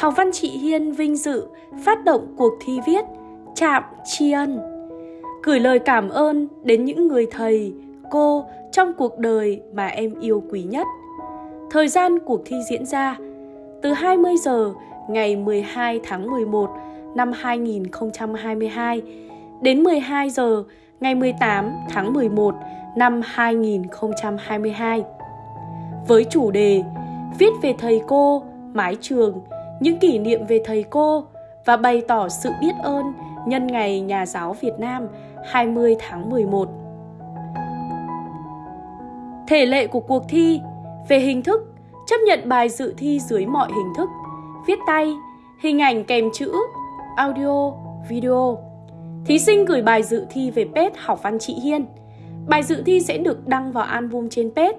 Học văn chị Hiên vinh dự phát động cuộc thi viết Chạm tri ân. Gửi lời cảm ơn đến những người thầy, cô trong cuộc đời mà em yêu quý nhất. Thời gian cuộc thi diễn ra từ 20 giờ ngày 12 tháng 11 năm 2022 đến 12 giờ ngày 18 tháng 11 năm 2022. Với chủ đề Viết về thầy cô, mái trường, những kỷ niệm về thầy cô và bày tỏ sự biết ơn nhân ngày Nhà giáo Việt Nam 20 tháng 11. Thể lệ của cuộc thi về hình thức chấp nhận bài dự thi dưới mọi hình thức, viết tay, hình ảnh kèm chữ, audio, video. Thí sinh gửi bài dự thi về page học văn chị Hiên. Bài dự thi sẽ được đăng vào album trên page.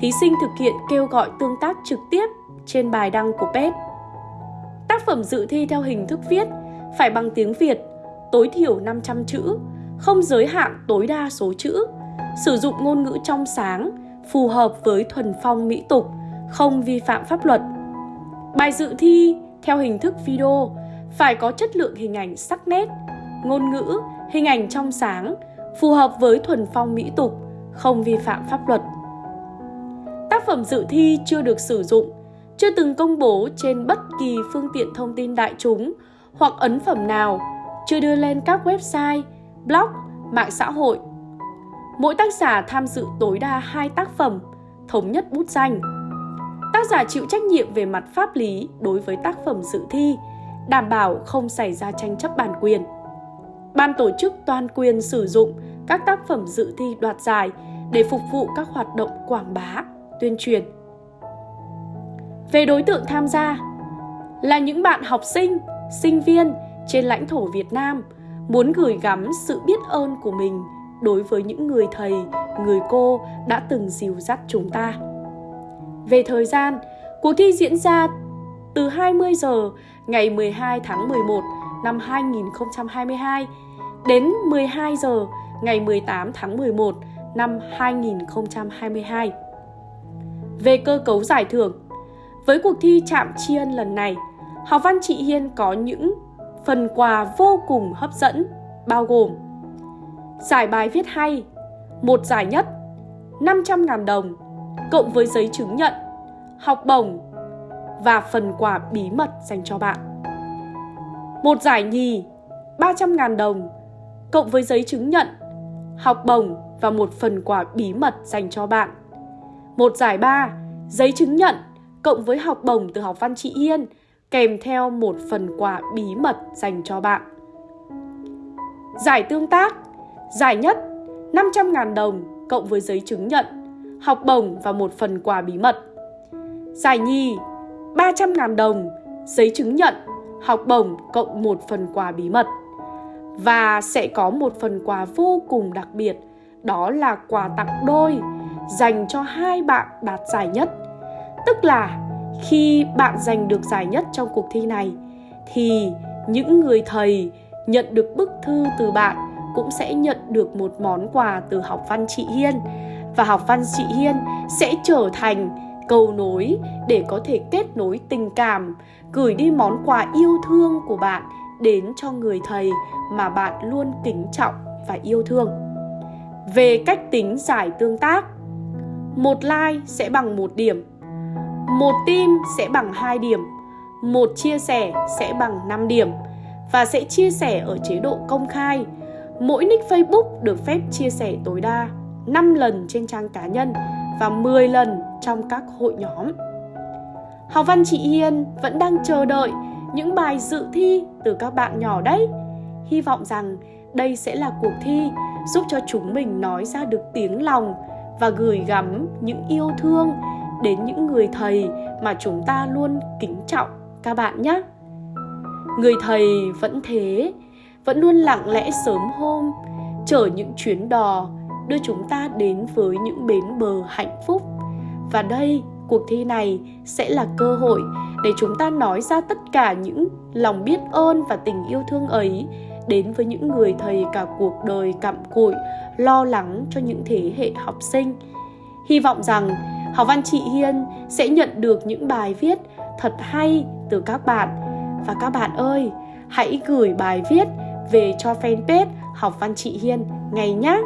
Thí sinh thực hiện kêu gọi tương tác trực tiếp trên bài đăng của page. Tác phẩm dự thi theo hình thức viết phải bằng tiếng Việt, tối thiểu 500 chữ, không giới hạn tối đa số chữ, sử dụng ngôn ngữ trong sáng, phù hợp với thuần phong mỹ tục, không vi phạm pháp luật. Bài dự thi theo hình thức video phải có chất lượng hình ảnh sắc nét, ngôn ngữ, hình ảnh trong sáng, phù hợp với thuần phong mỹ tục, không vi phạm pháp luật. Tác phẩm dự thi chưa được sử dụng, chưa từng công bố trên bất kỳ phương tiện thông tin đại chúng hoặc ấn phẩm nào, chưa đưa lên các website, blog, mạng xã hội. Mỗi tác giả tham dự tối đa 2 tác phẩm, thống nhất bút danh. Tác giả chịu trách nhiệm về mặt pháp lý đối với tác phẩm dự thi, đảm bảo không xảy ra tranh chấp bản quyền. Ban tổ chức toàn quyền sử dụng các tác phẩm dự thi đoạt giải để phục vụ các hoạt động quảng bá, tuyên truyền. Về đối tượng tham gia là những bạn học sinh, sinh viên trên lãnh thổ Việt Nam muốn gửi gắm sự biết ơn của mình đối với những người thầy, người cô đã từng dìu dắt chúng ta. Về thời gian, cuộc thi diễn ra từ 20 giờ ngày 12 tháng 11 năm 2022 đến 12 giờ ngày 18 tháng 11 năm 2022. Về cơ cấu giải thưởng, với cuộc thi Chạm Tri Ân lần này, Học văn chị Hiên có những phần quà vô cùng hấp dẫn, bao gồm Giải bài viết hay, một giải nhất, 500.000 đồng, cộng với giấy chứng nhận, học bổng và phần quà bí mật dành cho bạn. Một giải nhì, 300.000 đồng, cộng với giấy chứng nhận, học bổng và một phần quà bí mật dành cho bạn. Một giải ba, giấy chứng nhận, cộng với học bổng từ học văn chị Hiên, kèm theo một phần quà bí mật dành cho bạn. Giải tương tác Giải nhất 500.000 đồng cộng với giấy chứng nhận, học bổng và một phần quà bí mật. Giải nhì 300.000 đồng, giấy chứng nhận, học bổng cộng một phần quà bí mật. Và sẽ có một phần quà vô cùng đặc biệt, đó là quà tặng đôi dành cho hai bạn đạt giải nhất. Tức là khi bạn giành được giải nhất trong cuộc thi này thì những người thầy nhận được bức thư từ bạn cũng sẽ nhận được một món quà từ học văn chị Hiên và học văn chị Hiên sẽ trở thành cầu nối để có thể kết nối tình cảm, gửi đi món quà yêu thương của bạn đến cho người thầy mà bạn luôn kính trọng và yêu thương. Về cách tính giải tương tác, một like sẽ bằng một điểm, một tim sẽ bằng 2 điểm, một chia sẻ sẽ bằng 5 điểm và sẽ chia sẻ ở chế độ công khai mỗi nick Facebook được phép chia sẻ tối đa 5 lần trên trang cá nhân và 10 lần trong các hội nhóm. Học văn chị Hiên vẫn đang chờ đợi những bài dự thi từ các bạn nhỏ đấy. Hy vọng rằng đây sẽ là cuộc thi giúp cho chúng mình nói ra được tiếng lòng và gửi gắm những yêu thương đến những người thầy mà chúng ta luôn kính trọng các bạn nhé. Người thầy vẫn thế, vẫn luôn lặng lẽ sớm hôm chở những chuyến đò đưa chúng ta đến với những bến bờ hạnh phúc và đây cuộc thi này sẽ là cơ hội để chúng ta nói ra tất cả những lòng biết ơn và tình yêu thương ấy đến với những người thầy cả cuộc đời cặm cụi lo lắng cho những thế hệ học sinh hy vọng rằng Học văn chị Hiên sẽ nhận được những bài viết thật hay từ các bạn. Và các bạn ơi, hãy gửi bài viết về cho fanpage Học văn chị Hiên ngay nhé.